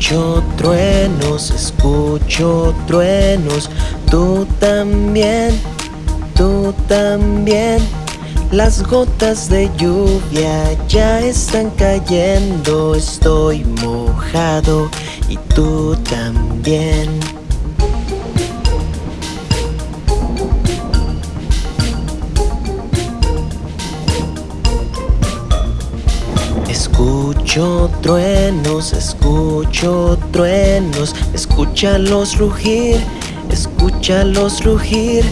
Escucho truenos, escucho truenos, tú también, tú también. Las gotas de lluvia ya están cayendo, estoy mojado y tú también. Escucho truenos, escucho truenos, escúchalos rugir, escúchalos rugir.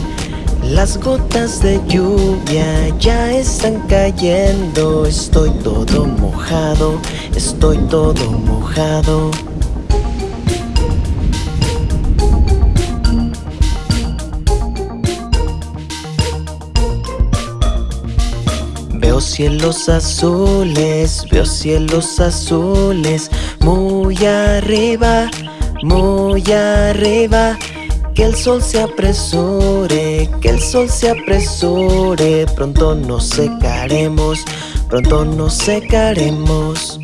Las gotas de lluvia ya están cayendo, estoy todo mojado, estoy todo mojado. Veo cielos azules, veo cielos azules, muy arriba, muy arriba. Que el sol se apresure, que el sol se apresure, pronto nos secaremos, pronto nos secaremos.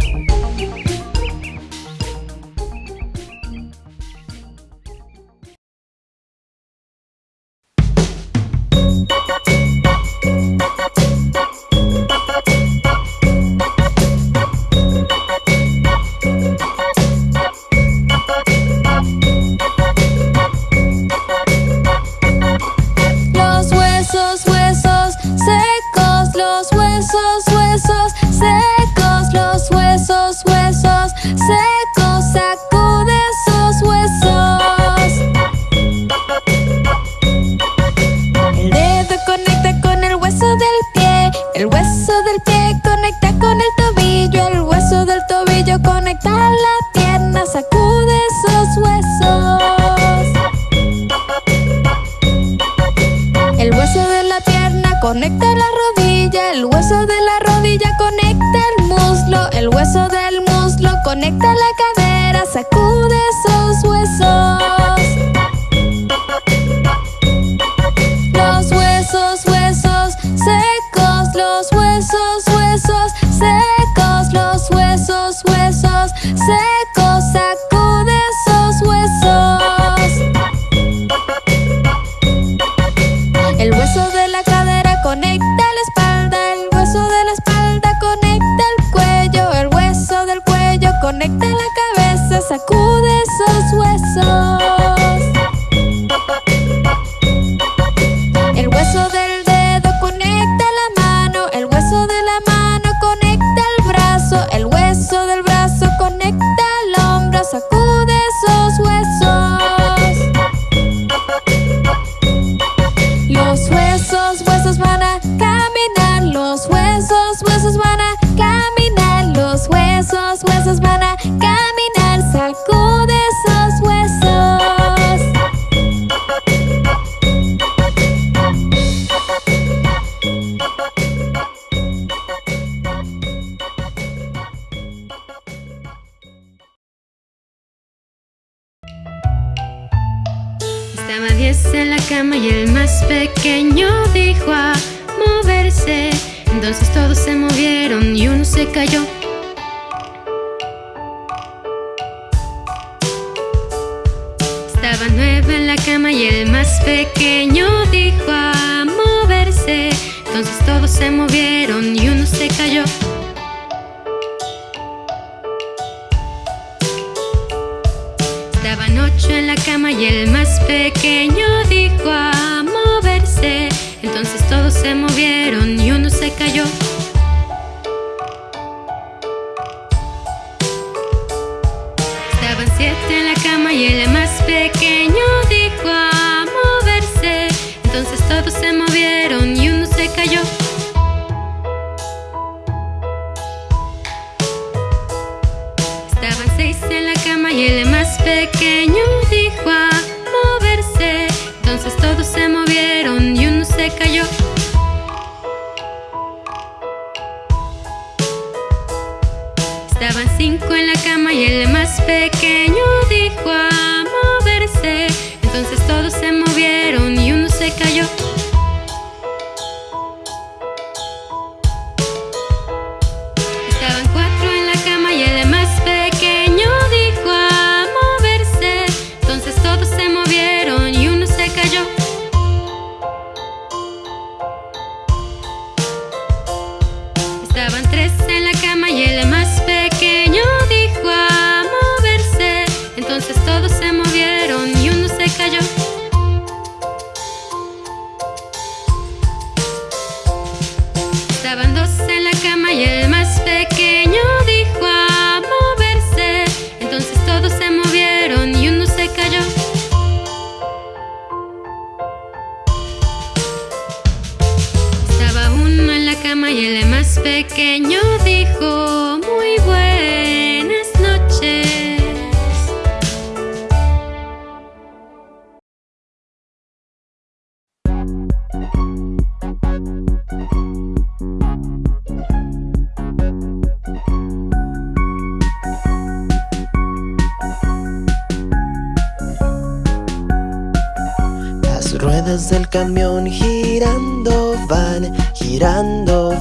Conecta la rodilla, el hueso de la rodilla conecta el muslo, el hueso del muslo conecta la cadera, sacude esos huesos. Pequeño dijo a moverse. Entonces todos se movieron y uno se cayó. Estaba nueve en la cama y el más pequeño dijo a moverse. Entonces todos se movieron y uno se cayó. Estaban ocho en la cama y el más pequeño dijo a. Entonces todos se movieron y uno se cayó. Estaban siete en la cama y el más pequeño dijo a moverse. Entonces todos se movieron y uno se cayó. Estaban seis en la cama y el más pequeño dijo a moverse. Entonces todos se movieron y cayó. Estaban cinco en la cama y el más pequeño dijo a moverse. Entonces todos se movieron y uno se cayó. Pequeño dijo muy buenas noches. Las ruedas del camión girando van, girando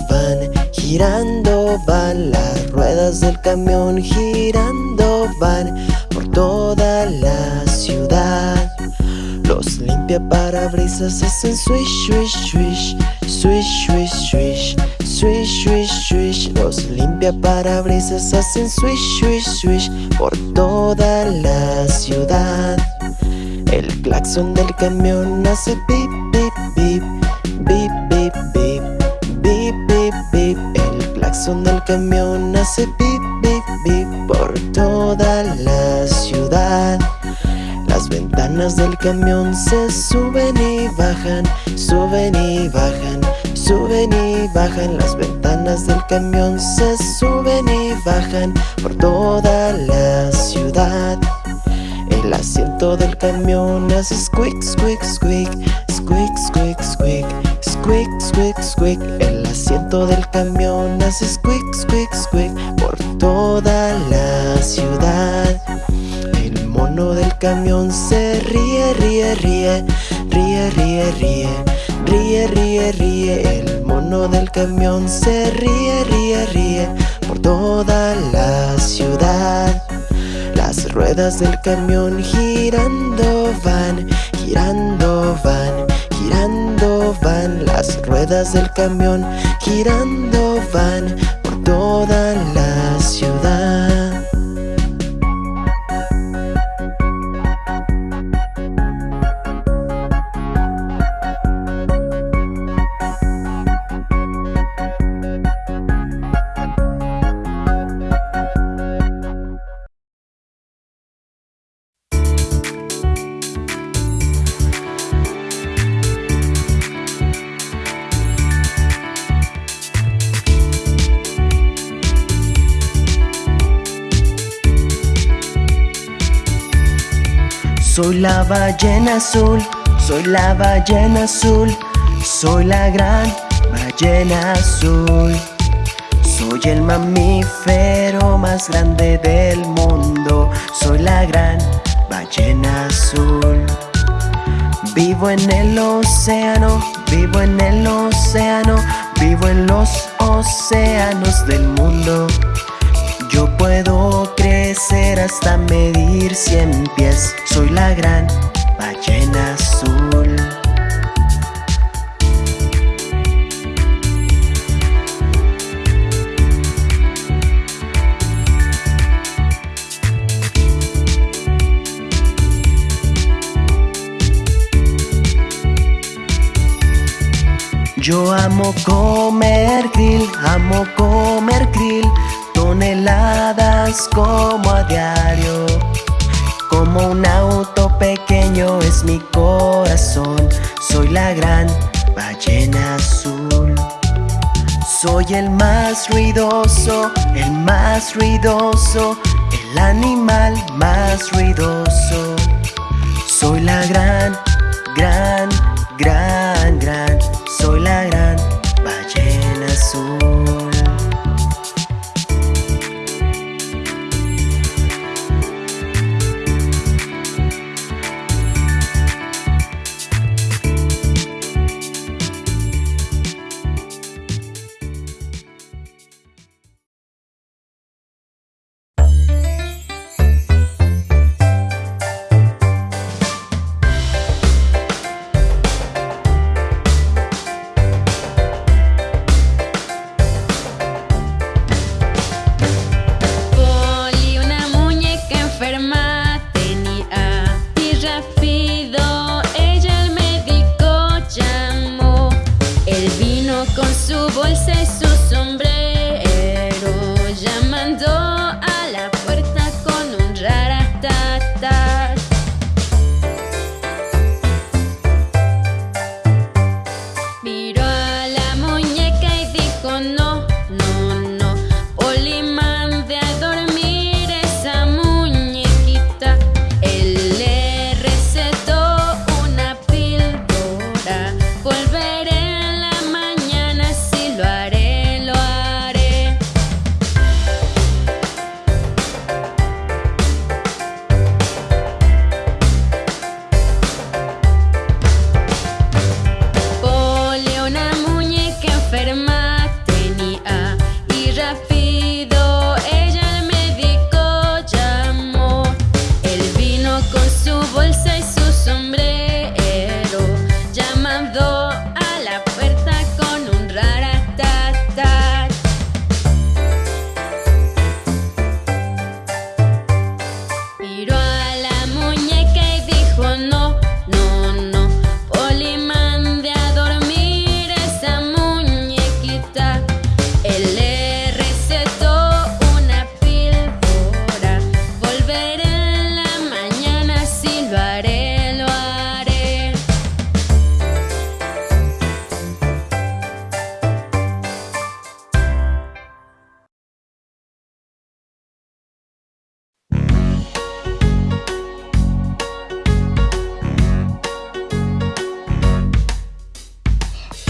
girando van. Las ruedas del camión girando van por toda la ciudad. Los limpia parabrisas hacen swish, swish, swish, swish, swish, swish, swish, swish, swish. Los limpia parabrisas hacen swish, swish, swish por toda la ciudad. El claxon del camión hace pip, pip, pip, Claxon del camión hace pip, pip, pip por toda la ciudad. Las ventanas del camión se suben y bajan, suben y bajan, suben y bajan. Las ventanas del camión se suben y bajan por toda la ciudad. El asiento del camión hace squeak, squeak, squeak, squeak, squeak, squeak, Squick, squick, squick. El asiento del camión hace squick, squick, squick Por toda la ciudad. El mono del camión se ríe, ríe, ríe Ríe, ríe, ríe Ríe, ríe, ríe. El mono del camión se ríe, ríe, ríe Por toda la ciudad. Las ruedas del camión girando van Girando van del camión girando van por toda la ciudad. La ballena azul, soy la ballena azul, soy la gran ballena azul. Soy el mamífero más grande del mundo, soy la gran ballena azul. Vivo en el océano, vivo en el océano, vivo en los océanos del mundo. Yo puedo crecer hasta medir cien pies. Soy la gran ballena azul. Yo amo comer krill, amo comer krill, toneladas como a diario. Como un auto pequeño es mi corazón, soy la gran ballena azul. Soy el más ruidoso, el más ruidoso, el animal más ruidoso. Soy la gran, gran, gran, gran, soy la gran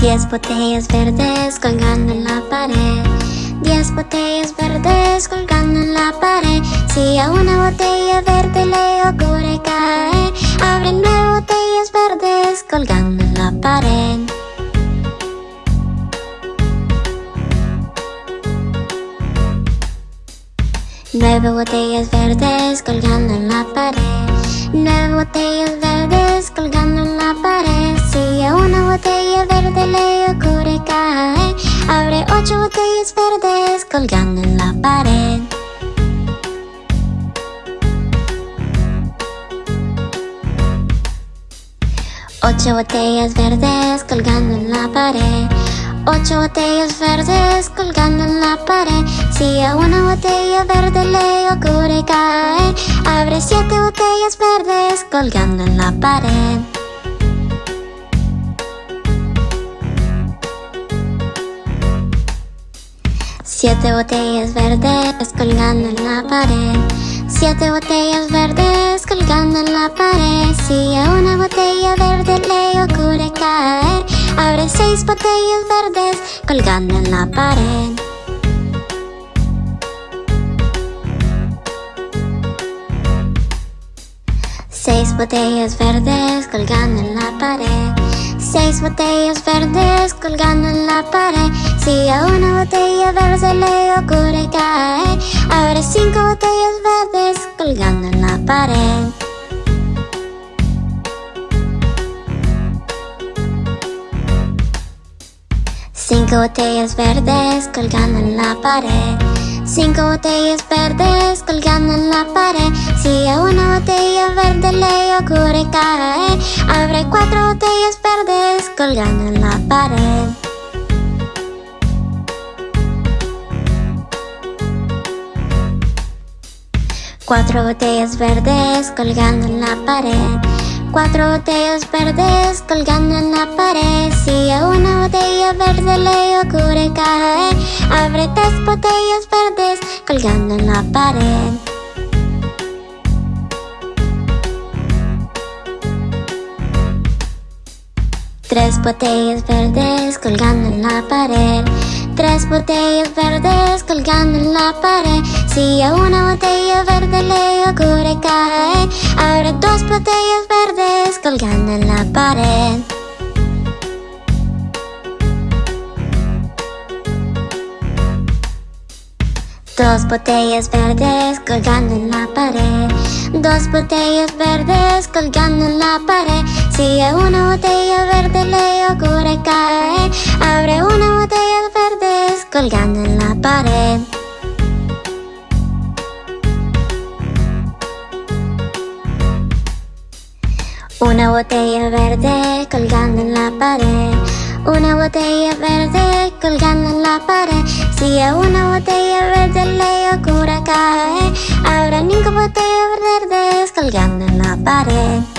Diez botellas verdes colgando en la pared. Diez botellas verdes colgando en la pared. Si a una botella verde le ocurre caer Abre nueve botellas verdes colgando en la pared. Nueve botellas verdes colgando en la pared. Nueve botellas verdes colgando en la pared Si a una botella verde le ocurre caer Abre ocho botellas verdes colgando en la pared. Ocho botellas verdes colgando en la pared. Ocho botellas verdes colgando en la pared. Si a una botella verde le ocurre caer Abre siete botellas verdes colgando en la pared Siete botellas verdes colgando en la pared. Siete botellas verdes colgando en la pared. Si a una botella verde le ocurre caer Abre seis botellas verdes colgando en la pared. Seis botellas verdes colgando en la pared Seis botellas verdes colgando en la pared. Si a una botella verde le ocurre caer Abre cinco botellas verdes colgando en la pared. Cinco botellas verdes colgando en la pared Cinco botellas verdes colgando en la pared. Si a una botella verde le ocurre caer Abre cuatro botellas verdes colgando en la pared. Cuatro botellas verdes colgando en la pared Cuatro botellas verdes colgando en la pared. Si a una botella verde le ocurre caer Abre tres botellas verdes colgando en la pared. Tres botellas verdes colgando en la pared. Tres botellas verdes colgando en la pared Si una botella verde le ocurre caer Abre dos botellas verdes colgando en la pared. Dos botellas verdes colgando en la pared. Dos botellas verdes colgando en la pared. Si a una botella verde le ocurre caer Abre una botella verdes colgando en la pared Una botella verde colgando en la pared. Una botella verde colgando en la pared. Si a una botella verde le ocurre caer Habrá cinco botellas verdes colgando en la pared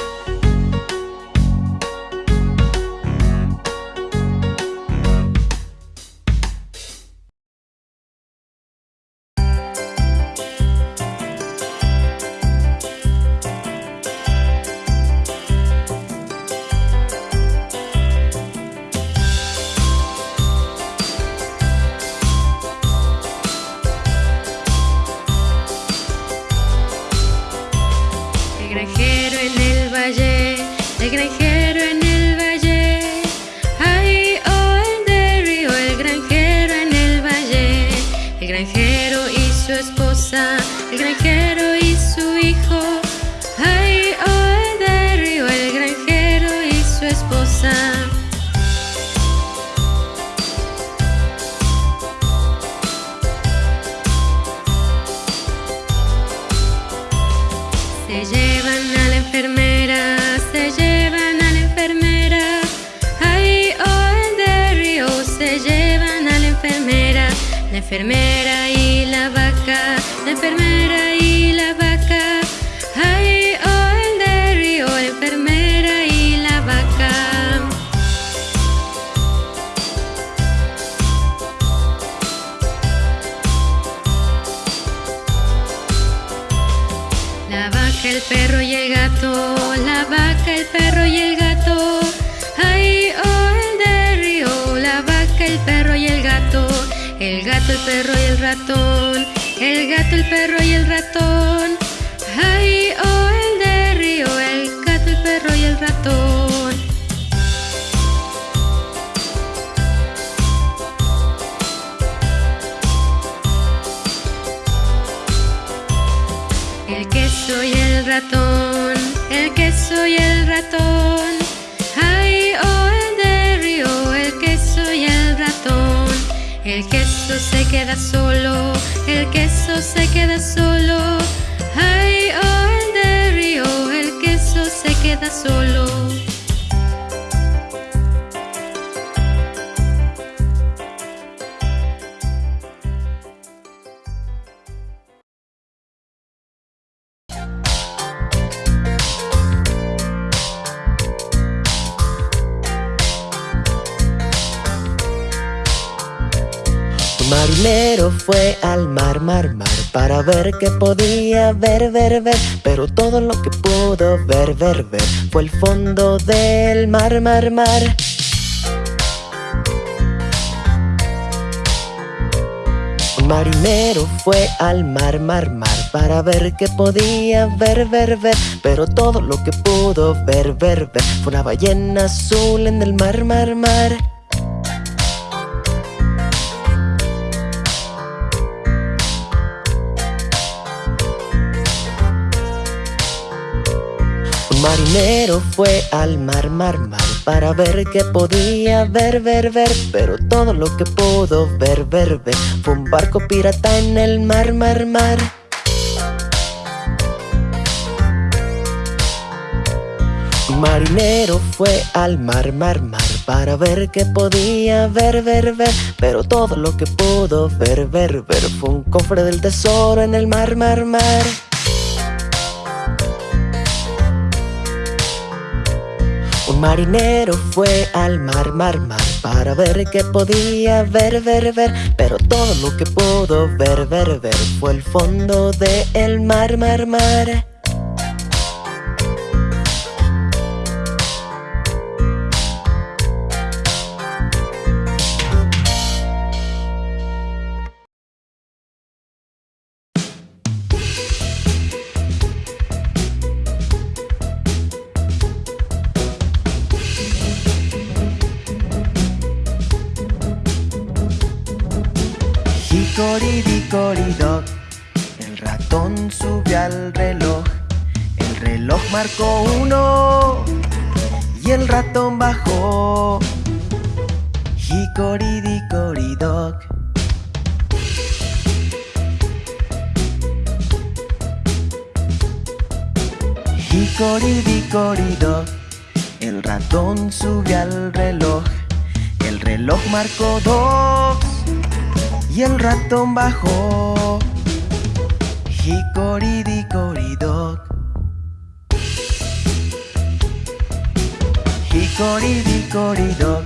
El queso y el ratón, el queso y el ratón. Ay, oh, el de río, el queso y el ratón. El queso se queda solo, el queso se queda solo. Ay, oh, el de río, el queso se queda solo. Marinero fue al mar, mar, mar Para ver qué podía ver, ver, ver. Pero todo lo que pudo ver, ver, ver Fue el fondo del mar, mar, mar. Marinero fue al mar, mar, mar Para ver qué podía ver, ver, ver. Pero todo lo que pudo ver, ver, ver Fue una ballena azul en el mar, mar, mar Un marinero fue al mar, mar, mar Para ver qué podía ver, ver, ver. Pero todo lo que pudo ver, ver, ver Fue un barco pirata en el mar, mar, mar. Marinero fue al mar, mar, mar Para ver qué podía ver, ver, ver. Pero todo lo que pudo ver, ver, ver Fue un cofre del tesoro en el mar, mar, mar marinero fue al mar, mar, mar Para ver qué podía ver, ver, ver. Pero todo lo que pudo ver, ver, ver Fue el fondo del mar, mar, mar El ratón subió al reloj. El reloj marcó uno. Y el ratón bajó. Hicoridicoridoc Hicoridicoridoc El ratón subió al reloj. El reloj marcó dos y el ratón bajó. Hicoridicoridoc. Hicoridicoridoc.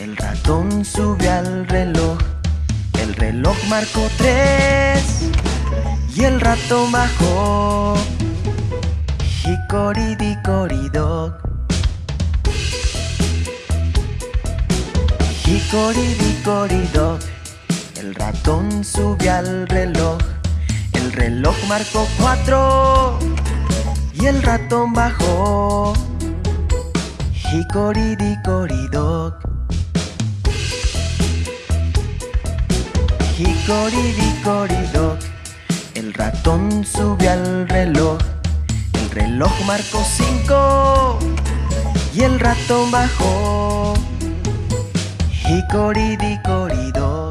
El ratón subió al reloj. El reloj marcó tres y el ratón bajó. Hicoridicoridoc. Hicoridicoridoc. El ratón subió al reloj, el reloj marcó cuatro y el ratón bajó. Hicoridicoridoc. Hicoridicoridoc. El ratón subió al reloj, el reloj marcó cinco y el ratón bajó. Hicoridicoridoc.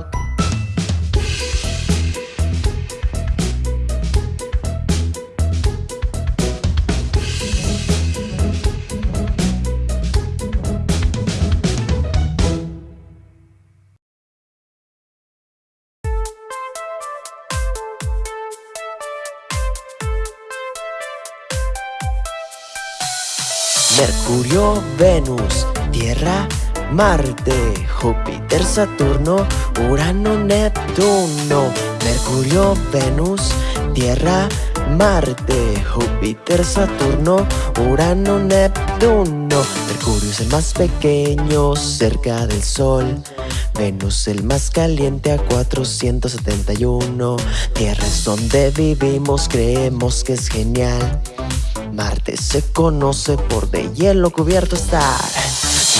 Venus, Tierra, Marte, Júpiter, Saturno, Urano, Neptuno. Mercurio, Venus, Tierra, Marte, Júpiter, Saturno, Urano, Neptuno. Mercurio es el más pequeño cerca del Sol. Venus el más caliente a 471 Tierra es donde vivimos, creemos que es genial Marte se conoce por de hielo cubierto estar.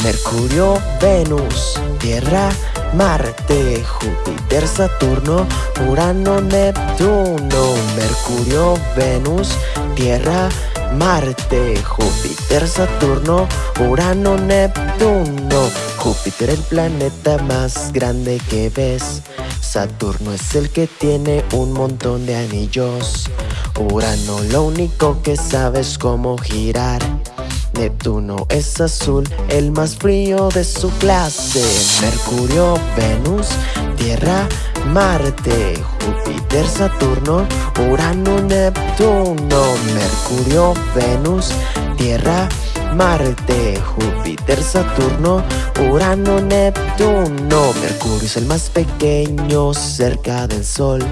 Mercurio, Venus, Tierra, Marte, Júpiter, Saturno, Urano, Neptuno. Mercurio, Venus, Tierra, Marte, Júpiter, Saturno, Urano, Neptuno. Júpiter el planeta más grande que ves. Saturno es el que tiene un montón de anillos Urano lo único que sabe es cómo girar. Neptuno es azul, el más frío de su clase. Mercurio, Venus, Tierra, Marte, Júpiter, Saturno, Urano, Neptuno. Mercurio, Venus, Tierra, Marte, Júpiter, Saturno, Urano, Neptuno. Mercurio es el más pequeño cerca del Sol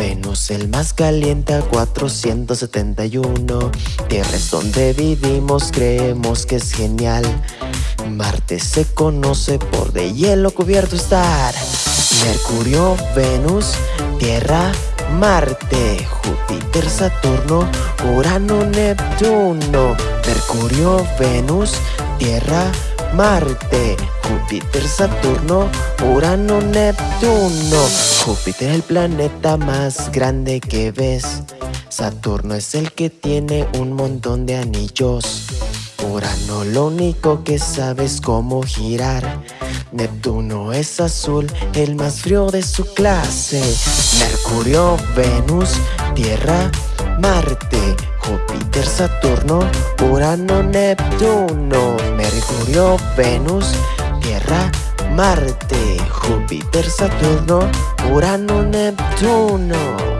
Venus el más caliente a 471 Tierra es donde vivimos, creemos que es genial. Marte se conoce por de hielo cubierto estar. Mercurio, Venus, Tierra, Marte, Júpiter, Saturno, Urano, Neptuno. Mercurio, Venus, Tierra, Marte, Júpiter, Saturno, Urano, Neptuno. Júpiter el planeta más grande que ves. Saturno es el que tiene un montón de anillos. Urano lo único que sabe es cómo girar. Neptuno es azul, el más frío de su clase. Mercurio, Venus, Tierra, Marte, Júpiter, Saturno, Urano, Neptuno Mercurio, Venus, Tierra, Marte, Júpiter, Saturno, Urano, Neptuno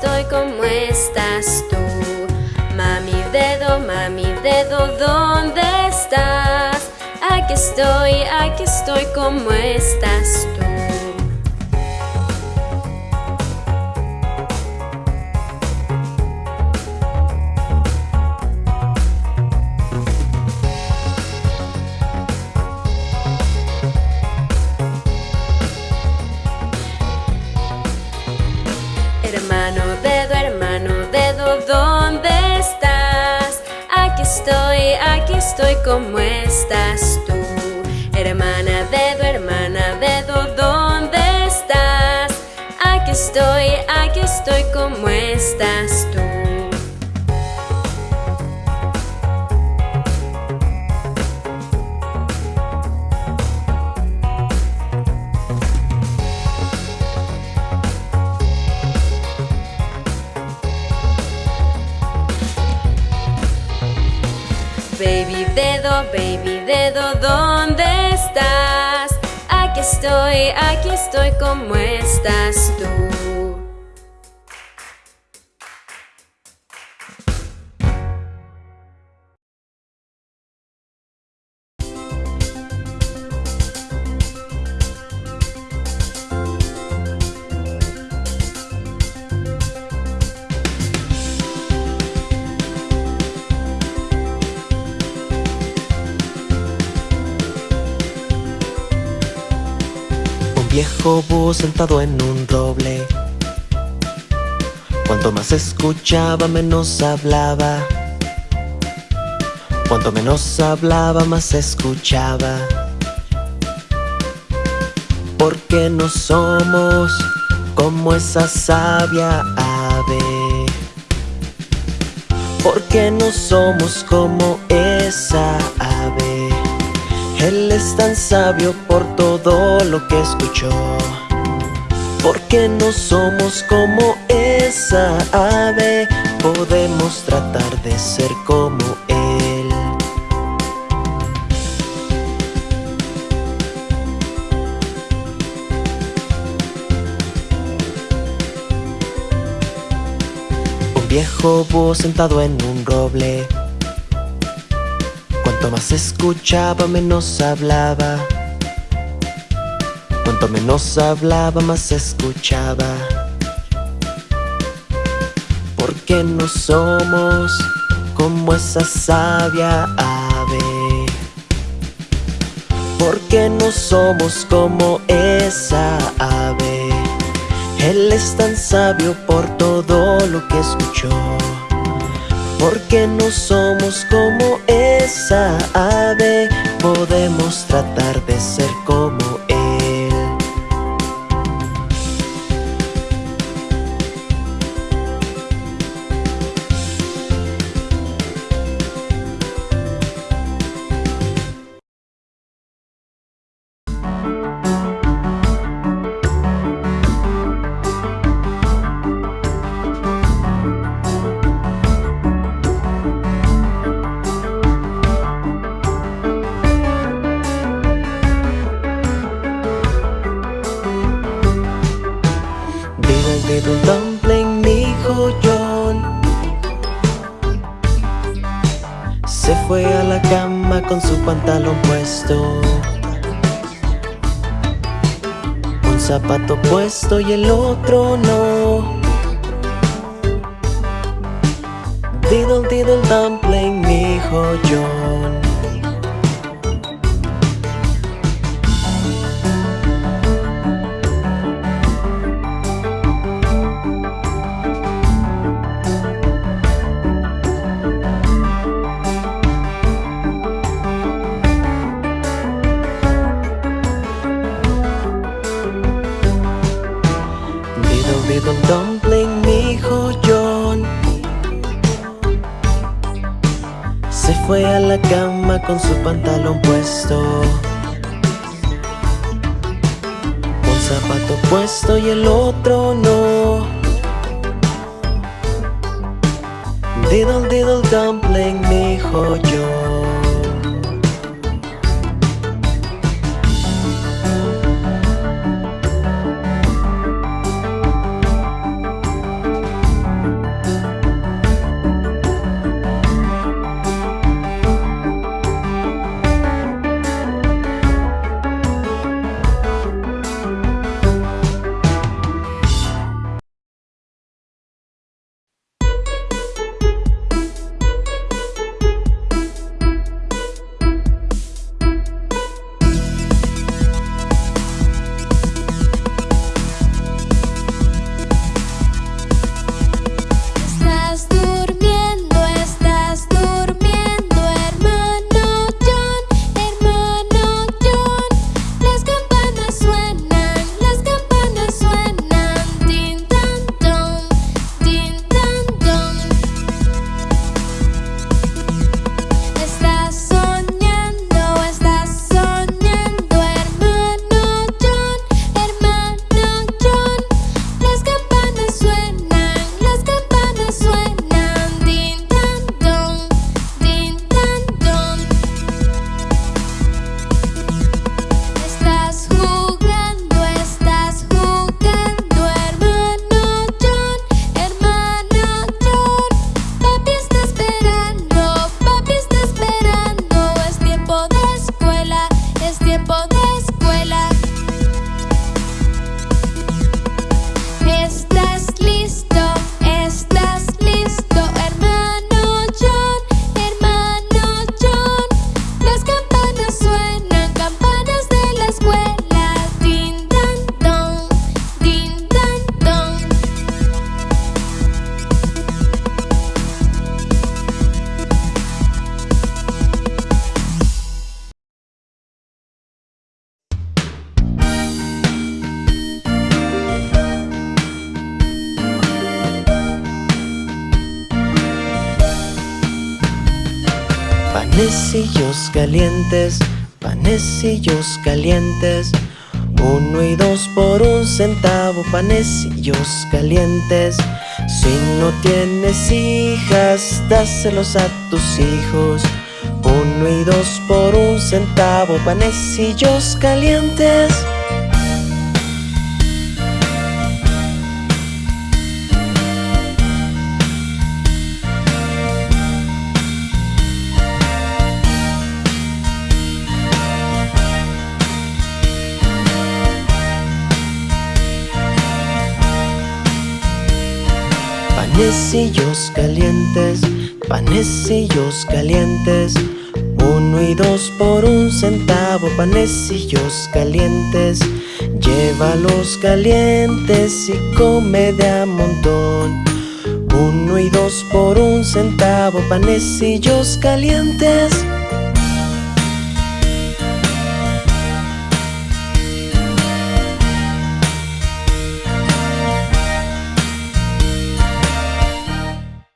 estoy como estás tú. Mami dedo, mami dedo, ¿dónde estás? Aquí estoy, aquí estoy como estás tú. Estoy, aquí estoy, ¿cómo estás tú? Hermana dedo, baby dedo, ¿dónde estás? Aquí estoy, aquí estoy, ¿cómo estás tú? Viejo búho sentado en un roble. Cuanto más escuchaba, menos hablaba. Cuanto menos hablaba, más escuchaba. Porque no somos como esa sabia ave. Porque no somos como esa ave. Él es tan sabio por todo lo que escuchó. Porque no somos como esa ave, podemos tratar de ser como Él. Un viejo búho sentado en un roble. Más escuchaba, menos hablaba. Cuanto menos hablaba, más escuchaba. Porque no somos como esa sabia ave. Porque no somos como esa ave. Él es tan sabio por todo lo que escuchó. Porque no somos como esa ave, podemos tratar de ser como Un zapato puesto y el otro no. Diddle diddle dumpling, mi hijo con su pantalón puesto. Un zapato puesto y el otro no. Diddle diddle dumpling, mi hijo Calientes, panecillos calientes. Uno y dos por un centavo, panecillos calientes. Si no tienes hijas, dáselos a tus hijos. Uno y dos por un centavo, panecillos calientes Panecillos calientes, panecillos calientes. Uno y dos por un centavo, panecillos calientes. Llévalos calientes y come de a montón. Uno y dos por un centavo, panecillos calientes